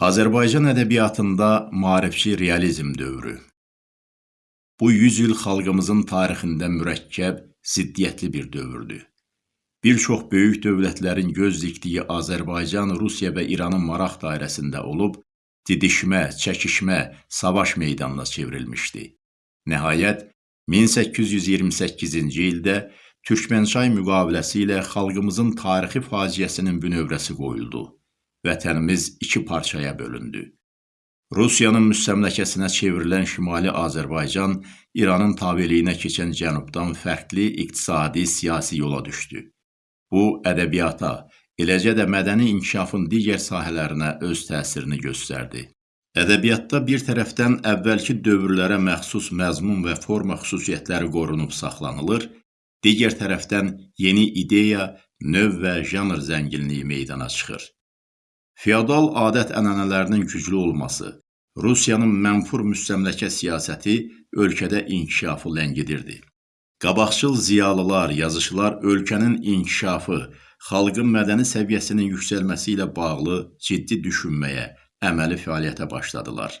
Azərbaycan ədəbiyyatında maarifçi realizm dövrü. Bu 100 il xalqımızın tarixində mürəkkəb, ziddiyyətli bir dövrdür. Bir çox böyük dövlətlərin göz dikdiyi Azərbaycan, Rusiya və İranın maraq dairəsində olub, didişmə, çəkişmə, savaş meydanına çevrilmişdi. Nəhayət, 1828-ci ildə Türkmənçay müqaviləsi ilə xalqımızın tarixi faciəsinin bünövrəsi qoyuldu vətənimiz iki parçaya bölündü. Rusiyanın müstəmləkəsinə çevrilən Şimali Azərbaycan İranın tabeliyinə keçən cənubdan fərqli iqtisadi, siyasi yola düşdü. Bu, ədəbiyyata, eləcə də mədəni inkişafın digər sahələrinə öz təsirini göstərdi. Ədəbiyyatda bir tərəfdən əvvəlki dövrlərə məxsus məzmun və forma xüsusiyyətləri qorunub saxlanılır, digər tərəfdən yeni ideya, növ və janr zənginliyi meydana çıxır. Feodal adət-ənənələrinin güclü olması, Rusiyanın mənfur müstəmləkə siyasəti ölkədə inkişafı ləngidirdi. Qabaqcıl ziyalılar, yazıçılar ölkənin inkişafı, xalqın mədəni səviyyəsinin yüksəlməsi ilə bağlı ciddi düşünməyə, əməli fəaliyyətə başladılar.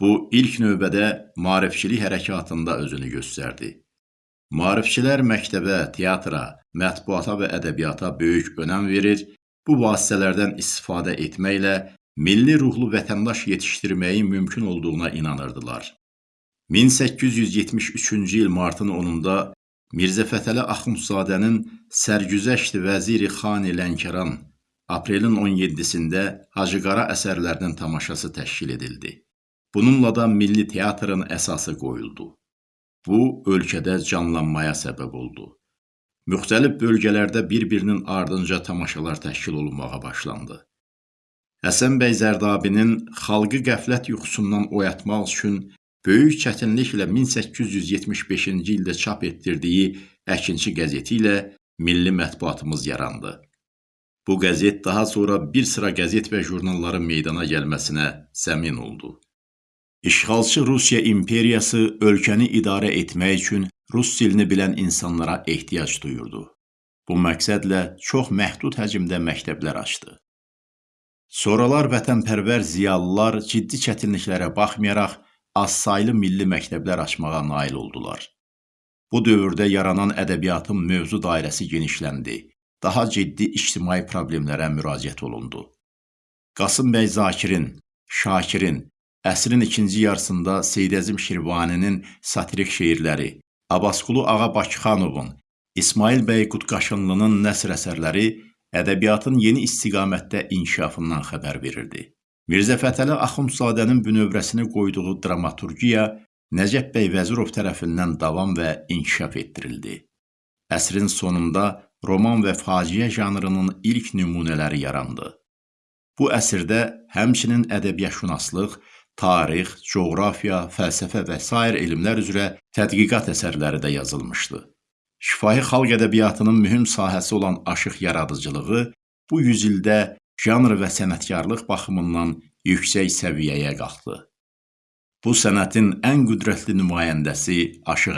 Bu, ilk növbədə maarifçilik hərəkatında özünü göstərdi. Maarifçilər məktəbə, teatra, mətbuata və ədəbiyyata böyük önəm verir, Bu vasitələrdən istifadə etməklə milli ruhlu vətəndaş yetişdirməyin mümkün olduğuna inanırdılar. 1873-cü il martın 10-da Mirzə Fətəli Axundzadənin Sərgüzəşt Vəziri Xani Lənkəran aprelin 17-sində Hacıqara əsərlərinin tamaşası təşkil edildi. Bununla da milli teatrın əsası qoyuldu. Bu, ölkədə canlanmaya səbəb oldu müxtəlif bölgələrdə bir-birinin ardınca tamaşalar təşkil olunmağa başlandı. Həsən bəy Zərdabinin xalqı qəflət yuxusundan oyatmaq üçün böyük çətinliklə 1875-ci ildə çap etdirdiyi Əkinçi qəzeti ilə milli mətbuatımız yarandı. Bu qəzet daha sonra bir sıra qəzet və jurnalların meydana gəlməsinə zəmin oldu. İşğalçı Rusiya imperiyası ölkəni idarə etmək üçün rus dilini bilən insanlara ehtiyac duyurdu. Bu məqsədlə çox məhdud həcmdə məktəblər açdı. Sonralar vətənpərvər ziyalılar ciddi çətinliklərə baxmayaraq azsaylı milli məktəblər açmağa nail oldular. Bu dövrdə yaranan ədəbiyyatın mövzu dairəsi genişləndi. Daha ciddi ictimai problemlərə müraciət olundu. Qasım bəy Zakirin, Şakirin, əsrin ikinci yarısında Seydəzim Şirvaninin satirik şeirləri, Abbasqulu Ağa Bakıxanovun, İsmail bəy Qutqaşınlının nəsr əsərləri ədəbiyyatın yeni istiqamətdə inkişafından xəbər verirdi. Mirzə Fətəli Axundzadənin bünövrəsini qoyduğu dramaturgiya Nəcəf bəy Vəzirov tərəfindən davam və inkişaf etdirildi. Əsrin sonunda roman və faciə janrının ilk nümunələri yarandı. Bu əsrdə həmçinin ədəbiyyatşünaslıq, tarix, coğrafiya, fəlsəfə və s. elmlər üzrə tədqiqat əsərləri də yazılmışdı. Şifahi xalq ədəbiyyatının mühüm sahəsi olan aşıq yaradıcılığı bu yüzildə janr və sənətkarlıq baxımından yüksək səviyyəyə qalxdı. Bu sənətin ən qüdrətli nümayəndəsi aşıq